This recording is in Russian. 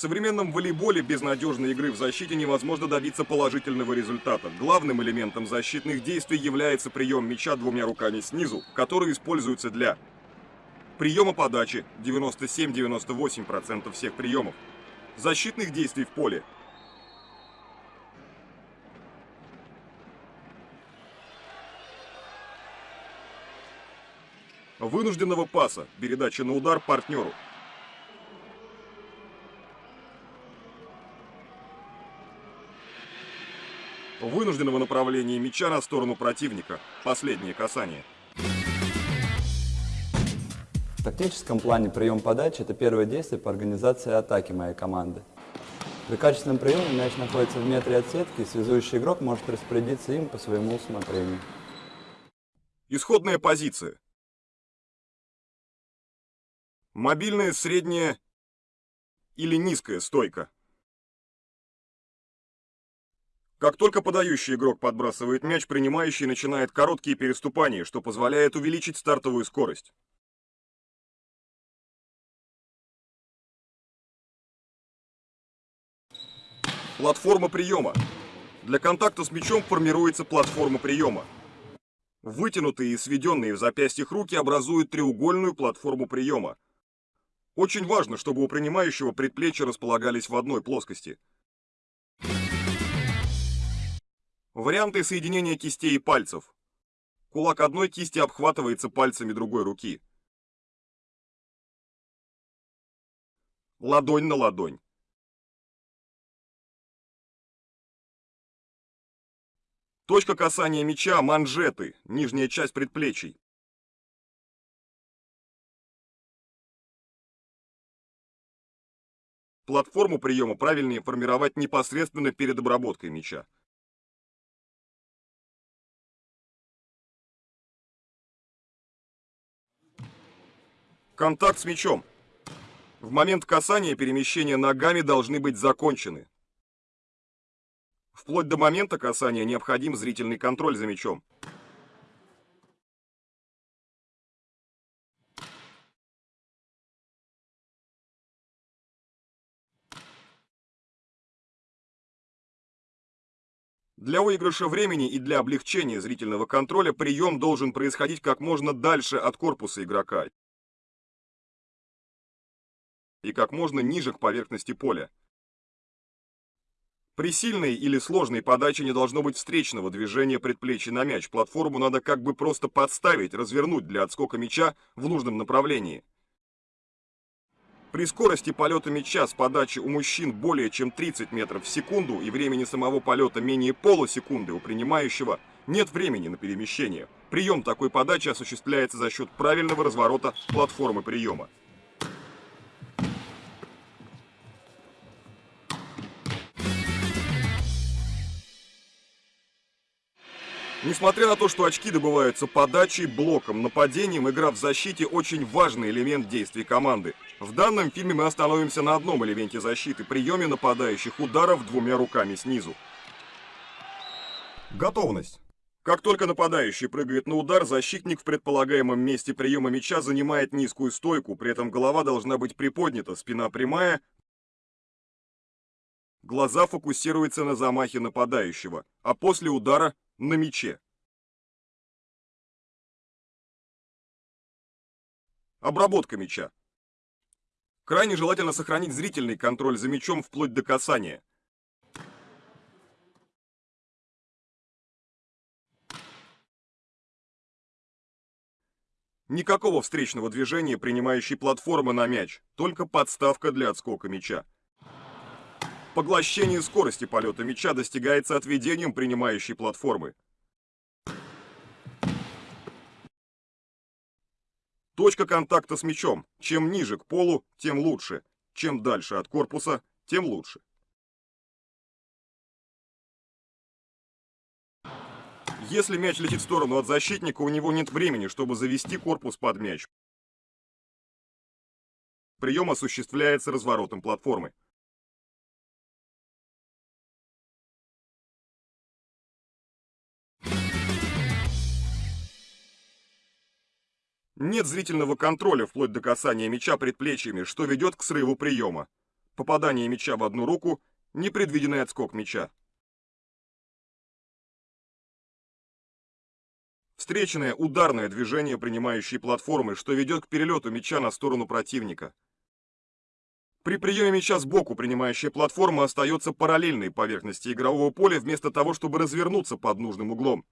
В современном волейболе без надежной игры в защите невозможно добиться положительного результата. Главным элементом защитных действий является прием мяча двумя руками снизу, который используется для приема подачи 97-98% всех приемов, защитных действий в поле вынужденного паса, передача на удар партнеру. Вынужденного направления мяча на сторону противника. Последнее касание. В тактическом плане прием подачи – это первое действие по организации атаки моей команды. При качественном приеме мяч находится в метре от сетки, и связующий игрок может распорядиться им по своему усмотрению. Исходная позиция. Мобильная, средняя или низкая стойка. Как только подающий игрок подбрасывает мяч, принимающий начинает короткие переступания, что позволяет увеличить стартовую скорость. Платформа приема. Для контакта с мячом формируется платформа приема. Вытянутые и сведенные в запястьях руки образуют треугольную платформу приема. Очень важно, чтобы у принимающего предплечья располагались в одной плоскости. Варианты соединения кистей и пальцев. Кулак одной кисти обхватывается пальцами другой руки. Ладонь на ладонь. Точка касания мяча – манжеты, нижняя часть предплечий. Платформу приема правильнее формировать непосредственно перед обработкой мяча. Контакт с мячом. В момент касания перемещения ногами должны быть закончены. Вплоть до момента касания необходим зрительный контроль за мячом. Для выигрыша времени и для облегчения зрительного контроля прием должен происходить как можно дальше от корпуса игрока и как можно ниже к поверхности поля. При сильной или сложной подаче не должно быть встречного движения предплечья на мяч. Платформу надо как бы просто подставить, развернуть для отскока мяча в нужном направлении. При скорости полета мяча с подачи у мужчин более чем 30 метров в секунду и времени самого полета менее полусекунды у принимающего нет времени на перемещение. Прием такой подачи осуществляется за счет правильного разворота платформы приема. Несмотря на то, что очки добываются подачей, блоком, нападением, игра в защите очень важный элемент действий команды. В данном фильме мы остановимся на одном элементе защиты – приеме нападающих ударов двумя руками снизу. Готовность. Как только нападающий прыгает на удар, защитник в предполагаемом месте приема мяча занимает низкую стойку, при этом голова должна быть приподнята, спина прямая, глаза фокусируются на замахе нападающего, а после удара на мяче. Обработка мяча. Крайне желательно сохранить зрительный контроль за мячом вплоть до касания. Никакого встречного движения принимающей платформы на мяч, только подставка для отскока мяча. Поглощение скорости полета мяча достигается отведением принимающей платформы. Точка контакта с мячом. Чем ниже к полу, тем лучше. Чем дальше от корпуса, тем лучше. Если мяч летит в сторону от защитника, у него нет времени, чтобы завести корпус под мяч. Прием осуществляется разворотом платформы. Нет зрительного контроля вплоть до касания мяча предплечьями, что ведет к срыву приема. попадание мяча в одну руку, непредвиденный отскок мяча. Встречное ударное движение принимающей платформы, что ведет к перелету мяча на сторону противника. При приеме мяча сбоку принимающая платформа остается параллельной поверхности игрового поля вместо того, чтобы развернуться под нужным углом.